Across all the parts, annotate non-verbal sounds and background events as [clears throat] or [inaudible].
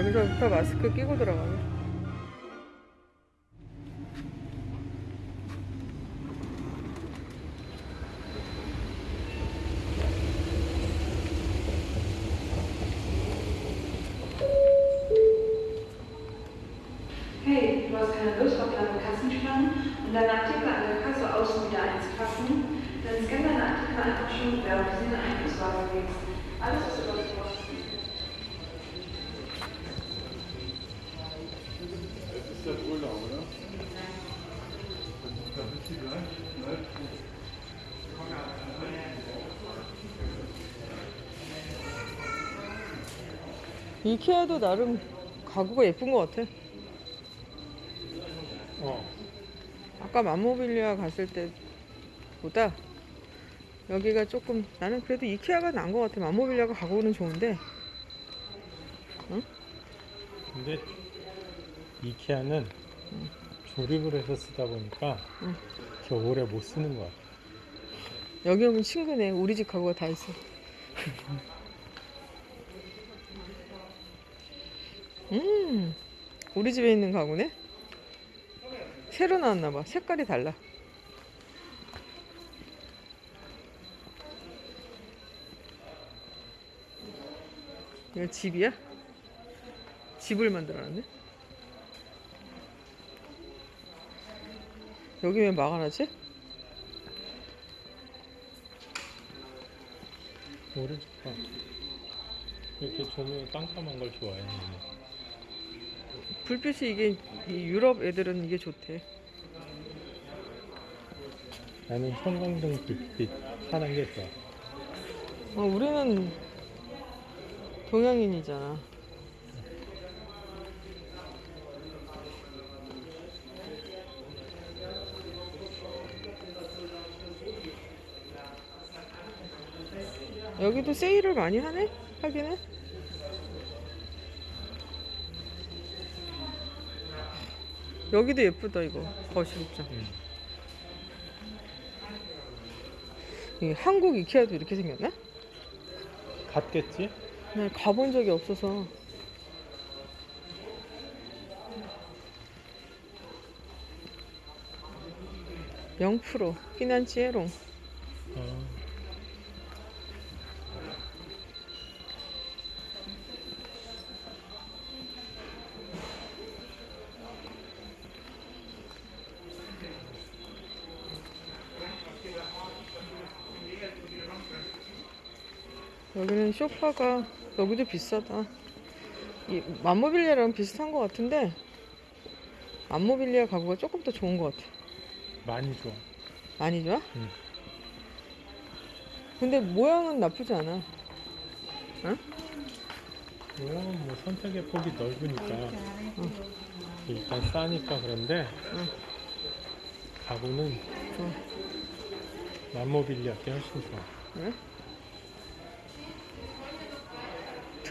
여기서부터 마스크 끼고 들어가요. Hey, du hast keine Lust auf lange Kassenspannen und deine Artikel an der Kasse außen wieder einzupacken? Dann scann deine Artikel einfach schon quer und sie in den Einkaufswagen legst. Alles, was du 이케아도 나름 가구가 예쁜 것 같아. 어. 아까 맘모빌리아 갔을 때보다 여기가 조금 나는 그래도 이케아가 나은 것 같아. 맘모빌리아가 가구는 좋은데 근데 이케아는 조립을 해서 쓰다 보니까 응. 오래 못 쓰는 것 같아. 여기 오면 친구네. 우리 집 가구가 다 있어. [laughs] 음, 우리 집에 있는 가구네. 새로 나왔나 봐. 색깔이 달라. 이거 집이야? 집을 만들어놨네. 여기 왜 막아놨지? 좋다. 이렇게 조명 깜깜한 걸 좋아해. 불빛이 이게 이 유럽 애들은 이게 좋대. 나는 형광등 불빛 파란 게 좋아. 어, 우리는 동양인이잖아. 여기도 세일을 많이 하네? 하기는? 여기도 예쁘다 이거 거실 입장. 응. 이 한국 이케아도 이렇게 생겼나? 같겠지? 네, 가본 적이 없어서. 영프로 피난치에롱 어. 여기는 쇼파가 여기도 비싸다. 이 맘모빌리아랑 비슷한 것 같은데 맘모빌리아 가구가 조금 더 좋은 것 같아. 많이 좋아. 많이 좋아? 응. 근데 모양은 나쁘지 않아. 모양은 뭐 선택의 폭이 넓으니까 일단 싸니까 그런데 응. 가구는 응. 맘모빌리아 게 훨씬 좋아. 그래?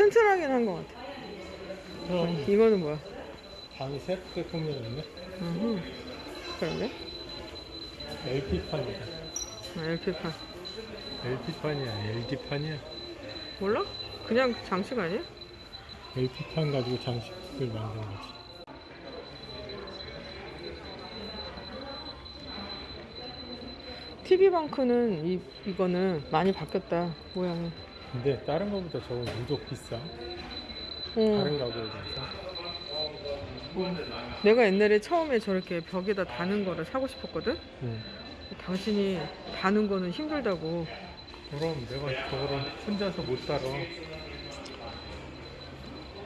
튼튼하긴 한 것 같아. 그럼 이거는 뭐야? 방이 새롭게 꾸며졌네. 음, 그러네. LP판이다. 아, LP판. LP판이야, LD판이야. 몰라? 그냥 장식 아니야? LP판 가지고 장식을 만든 거지. TV방크는 이, 이거는 많이 바뀌었다, 모양이. 근데 다른 거보다 저건 유독 비싸. 어, 다른 가구에 비해서. 내가 옛날에 처음에 저렇게 벽에다 다는 거를 사고 싶었거든? 응. 당신이 다는 거는 힘들다고. 그럼 내가 저거를 혼자서 못 따라.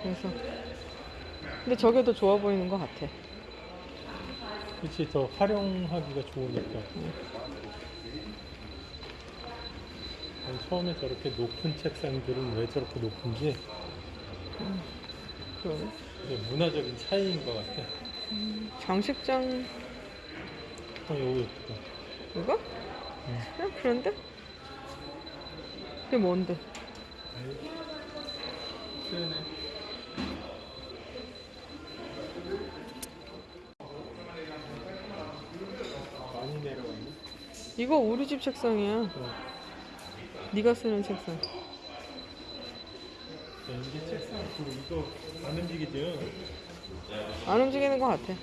그래서. 근데 저게 더 좋아 보이는 것 같아. 그치, 더 활용하기가 좋으니까. 난 처음에 저렇게 높은 책상들은 왜 저렇게 높은지 그러네. 이게 문화적인 차이인 것 같아. 장식장, 어, 이거 예쁘다. 이거? 그냥 그런데? 그게 뭔데? 쓰네. 많이 내려갔네. 이거 우리 집 책상이야. 어. 네가 쓰는 책상. 이게 책상 그 이거 안 움직이죠? 안 움직이는 것 같아.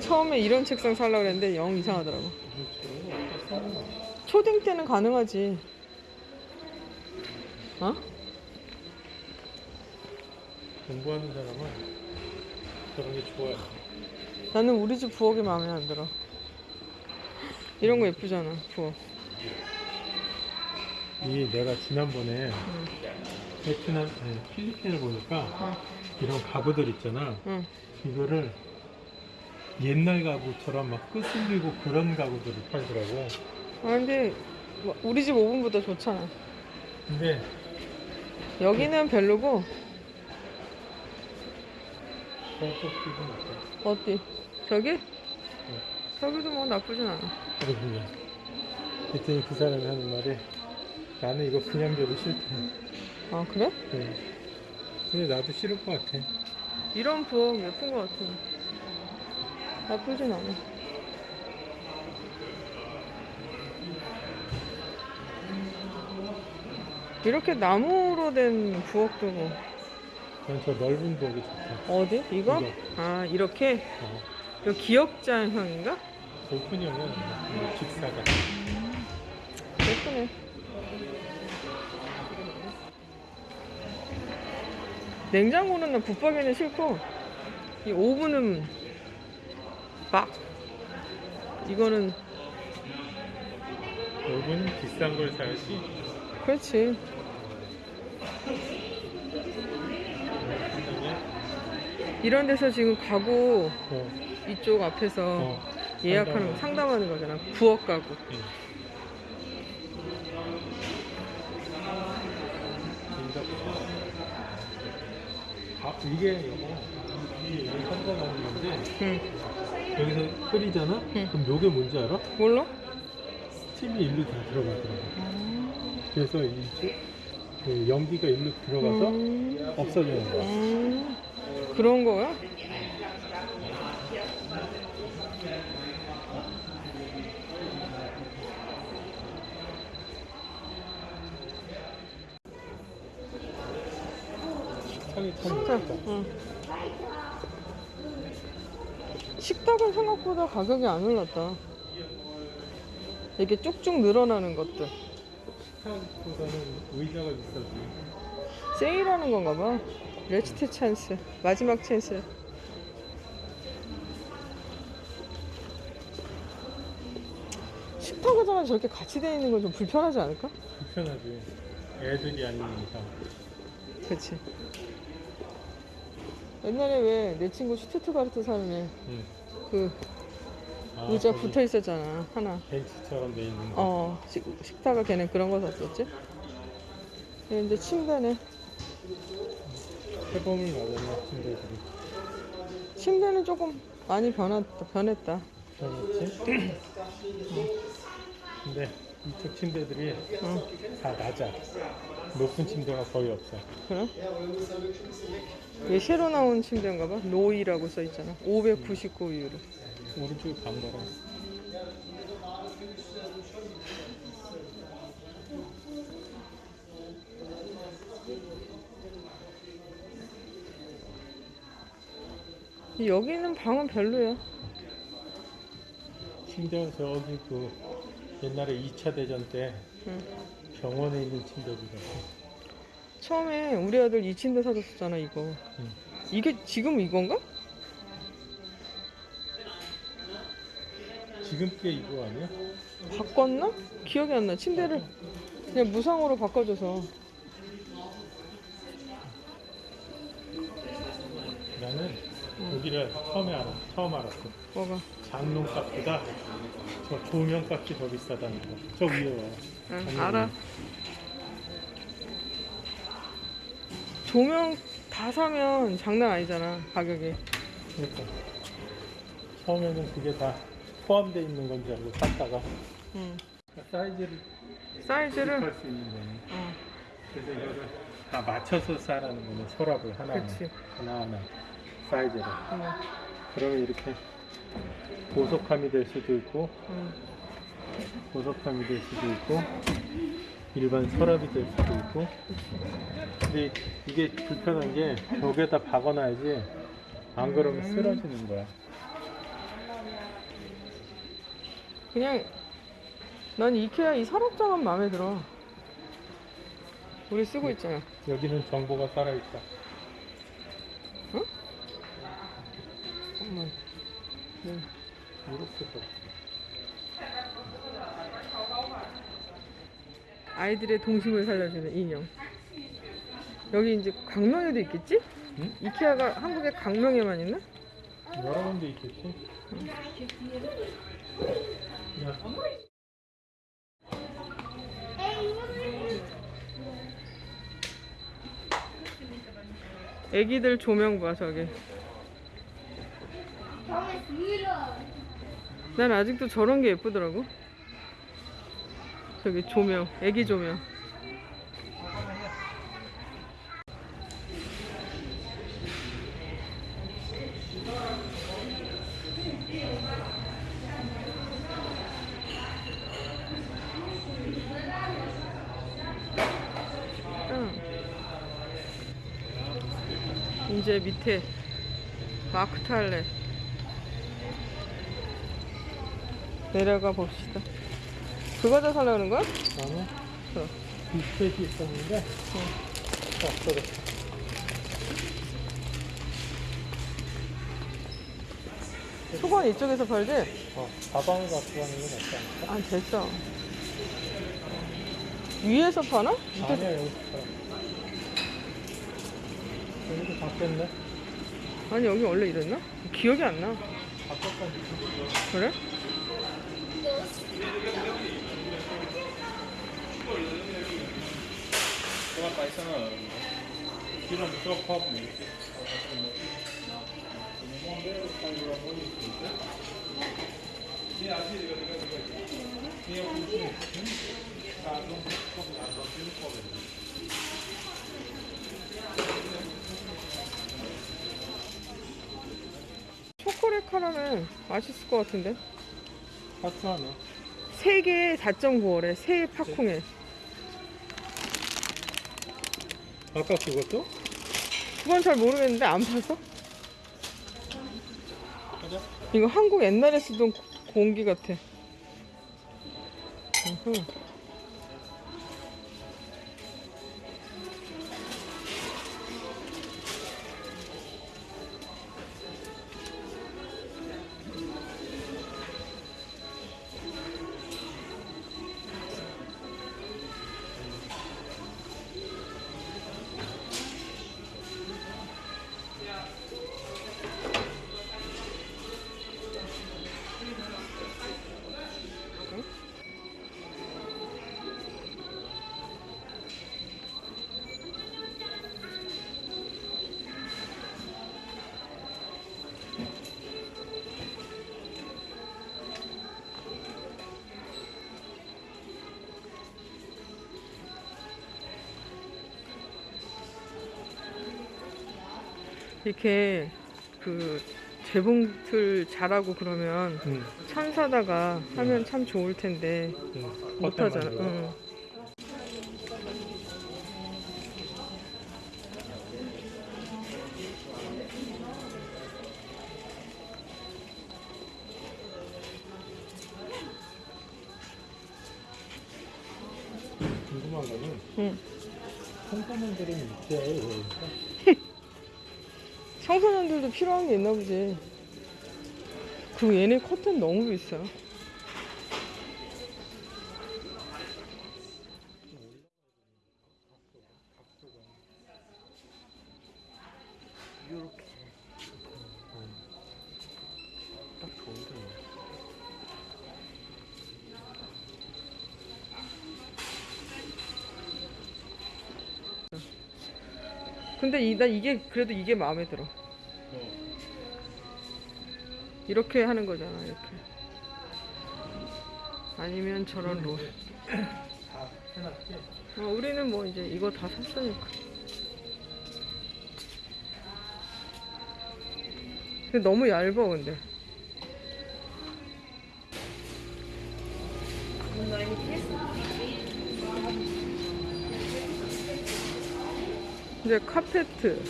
처음에 이런 책상 살려고 그랬는데 영 이상하더라고. 초딩 때는 가능하지. 어? 공부하는 사람은 저런 게 좋아요. 나는 우리 집 부엌이 마음에 안 들어. 이런 거 예쁘잖아, 부엌. 이 내가 지난번에 베트남 아니, 필리핀을 보니까 이런 가구들 있잖아. 응. 이거를 옛날 가구처럼 막 끄슬리고 그런 가구들을 팔더라고. 아, 근데 뭐 우리 집 오븐보다 좋잖아. 근데 여기는 별로고, 저쪽 집은 어때? 어디? 저기? 저기도 뭐 나쁘진 않아. 그러군요. 그랬더니 그 사람이 하는 말이 나는 이거 그냥 줘도 싫대. 아, 그래? 네. 근데 나도 싫을 것 같아. 이런 부엌 예쁜 것 같아. 나쁘진 않아. 이렇게 나무로 된 부엌도 뭐난저 넓은 부엌이 좋다. 어디? 이거? 이거. 아 이렇게 어. 이거 기역자형인가? 오픈형은 직사가. 예쁘네. 냉장고는 나 붙박이는 싫고 이 오븐은 막 이거는 오븐은 비싼 걸 사야지. 그렇지. 이런 데서 지금 가구 어, 이쪽 앞에서 어. 예약하는 상담하는 거잖아. 부엌 가구. 응. 아, 이게 여기 상관하는 건데 응. 여기서 끓이잖아? 응. 그럼 요게 뭔지 알아? 몰라? 스팀이 일로 다 들어가더라고. 그래서 이쪽 그 연기가 일로 들어가서 음, 없어지는 거야. 음, 그런 거야? 응. 식탁은 생각보다 가격이 안 올랐다. 이게 쭉쭉 늘어나는 것들. 식탁보다는 의자가 비싸지. 세일하는 건가 봐. last chance. 마지막 찬스. 식탁 의자가 저렇게 같이 돼 있는 건 좀 불편하지 않을까? 불편하지. 애들이 아닌 이상. 그치. 옛날에 왜 내 친구 슈투트가르트 사는 응. 애그 아, 의자 거기 붙어 있었잖아. 하나. 벤치처럼 돼 있는 거. 어, 식, 식탁을 걔는 그런 거 샀었지? 근데 침대네. 해범을 맞았나 친구들이. 침대는 조금 많이 변했다. 변했다. 그렇지? [clears throat] 근데 이쪽 침대들이 응, 다 낮아. 높은 침대가 거의 없어. 그래? 얘 새로 나온 침대인가 봐. 노이라고 써 있잖아. 599 유로. 오른쪽에 간 거랑. 여기는 방은 별로야. 침대가 저기 그 옛날에 2차 대전 때 응. 병원에 있는 침대들이라. 처음에 우리 아들 이 침대 사줬었잖아, 이거. 응. 이게 지금 이건가? 지금 게 이거 아니야? 바꿨나? 기억이 안 나. 침대를 그냥 무상으로 바꿔줘서. 나는 여기를 처음에 알았, 처음 알았어. 뭐가? 장롱값보다 저 조명 값이 더 비싸다는 거. 저 위에 와. 응, 아니, 알아. 조명 다 사면 장난 아니잖아, 가격이. 그러니까 처음에는 그게 다 포함되어 있는 건지 알고 샀다가 응. 사이즈를 사이즈를. 할수 있는 거네. 어, 그래서 이거를 다 맞춰서 싸라는 거네. 서랍을 하나하나. 그치. 하나하나 사이즈를. 어, 그러면 이렇게 보석함이 될 수도 있고 응. 보석함이 될 수도 있고 일반 서랍이 될 수도 있고 근데 이게 불편한 게 벽에다 박아놔야지 안 그러면 쓰러지는 거야 그냥 난 이케아 이 서랍장은 마음에 들어. 우리 쓰고 있잖아. 여기는 정보가 살아있다 잠깐만. 네. 이렇게 돼. 아이들의 동심을 살려주는 인형. 여기 이제 강명에도 있겠지? 응? 이케아가 한국에 강명에만 있나? 여러 군데 있겠지 야, 애기들 조명 봐 저기. 난 아직도 저런 게 예쁘더라고. 저기 조명, 애기 조명. 응. 이제 밑에 마크 탈레 내려가 봅시다. 그거 다 살려는 거야? 나는 어. 비스켓이 있었는데 없어졌어 수건 이쪽에서 팔지? 어, 가방을 갖고 가는 건 않을까? 아 됐어. 위에서 파나? 밑에 아니야 여기 있어 여기도 바뀌었네 아니 여기 원래 이랬나? 기억이 안 나. 바뀌었다니 그래? 초콜릿 카라멜 맛있을 것 같은데? 하트 하나 3개에 4.9원에 새 팝콩에 아까 그것도? 그건 잘 모르겠는데 안 파서? 가자 이거 한국 옛날에 쓰던 고- 공기 같아. 으흠. 이렇게 그 재봉틀 잘하고 그러면 응, 참 사다가 하면 참 좋을 텐데 응. 못 겉에만 하잖아. 이거. 응. 궁금한 거는 응. 청소년들은 있어? [laughs] 청소년들도 필요한 게 있나 보지. 그리고 얘네 커튼 너무 비싸. 근데 이, 나 이게 그래도 이게 마음에 들어. 이렇게 하는 거잖아, 이렇게. 아니면 저런 로. 어, 우리는 뭐 이제 이거 다 샀으니까. 근데 너무 얇아, 근데. 이제 카페트.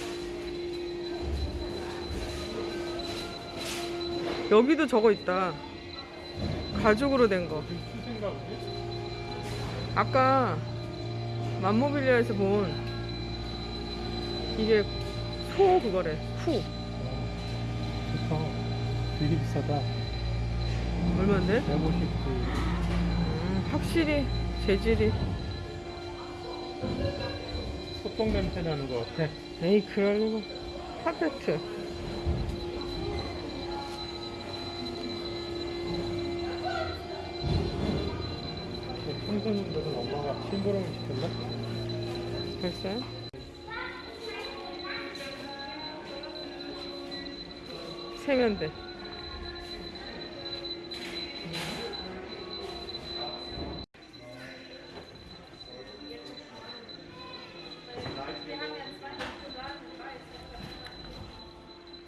여기도 저거 있다. 가죽으로 된 거. 수신가 보지? 아까 맘모빌리아에서 본 이게 소 그거래. 후. 좋다. 되게 비싸다. 얼마인데? 150. 음, 확실히 재질이. 소똥 냄새 나는 것 같아. 에이, 리가. 카페트. 청소년들은 엄마가 심부름을 시켰나? 글쎄. 세면대.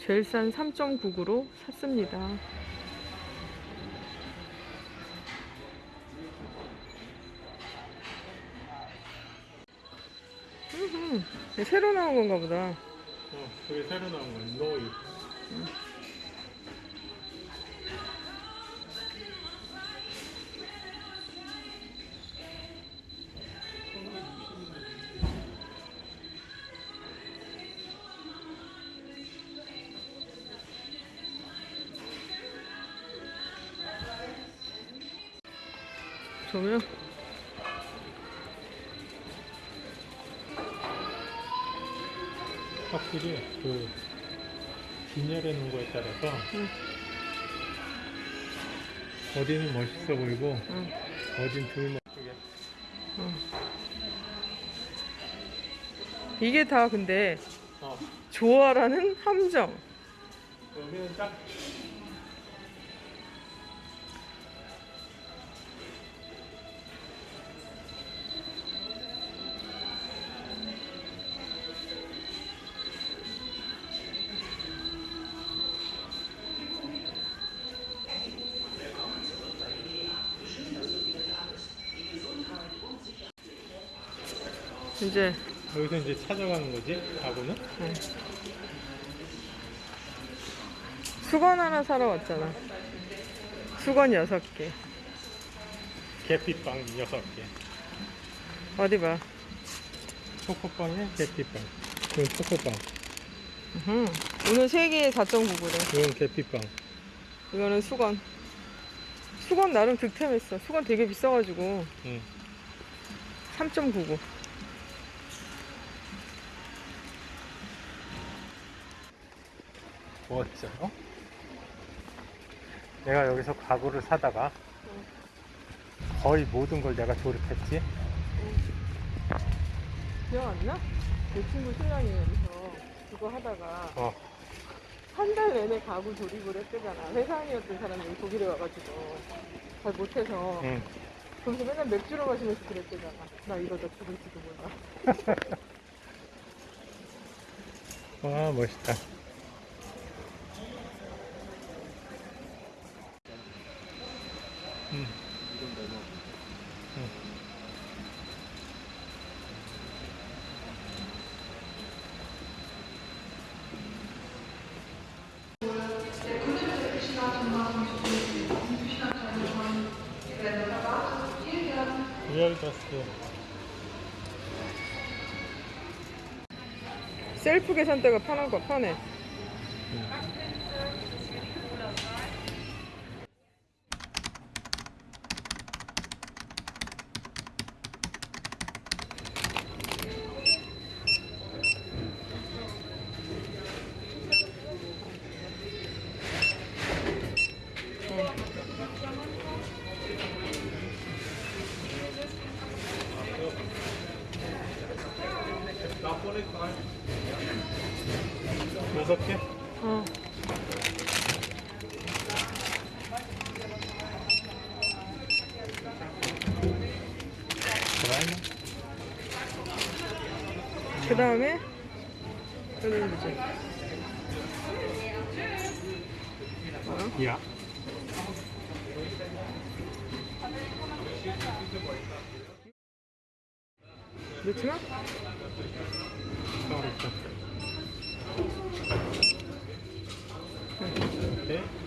제일 싼 3.99로 샀습니다. 음, 새로 나온 건가 보다. 어, 그게 새로 나온 거야. 노이. 조명? 확실히 그 진열해 놓은 거에 따라서 응. 어디는 멋있어 보이고 응. 어딘 덜 멋지게. 이게 다 근데 어, 좋아라는 함정. 여기는 딱 이제 여기서 이제 찾아가는 거지 가구는 수건 하나 사러 왔잖아. 수건 여섯 개. 계피빵 6개 어디 봐. 초코빵에 계피빵 이건 초코빵 으흠. 오늘 세 개에 4.99래. 이건 계피빵 이거는 수건. 수건 나름 득템했어. 수건 되게 비싸가지고 응. 3.99. 뭐였죠? 어? 내가 여기서 가구를 사다가 거의 모든 걸 내가 조립했지 기억 안 나? 내 친구 신랑이 여기서 그거 하다가 어 한 달 내내 가구 조립을 했대잖아. 회사원이었던 사람이 독일에 와가지고 잘 못해서 응. 그래서 맨날 맥주를 마시면서 그랬대잖아. 나 이러다 죽을지도 몰라. [laughs] 와 멋있다 셀프 계산대가 편한 거 편해. 다음에 여기는 이제 야. 넣지마? 어렵다. 아, 네. 네.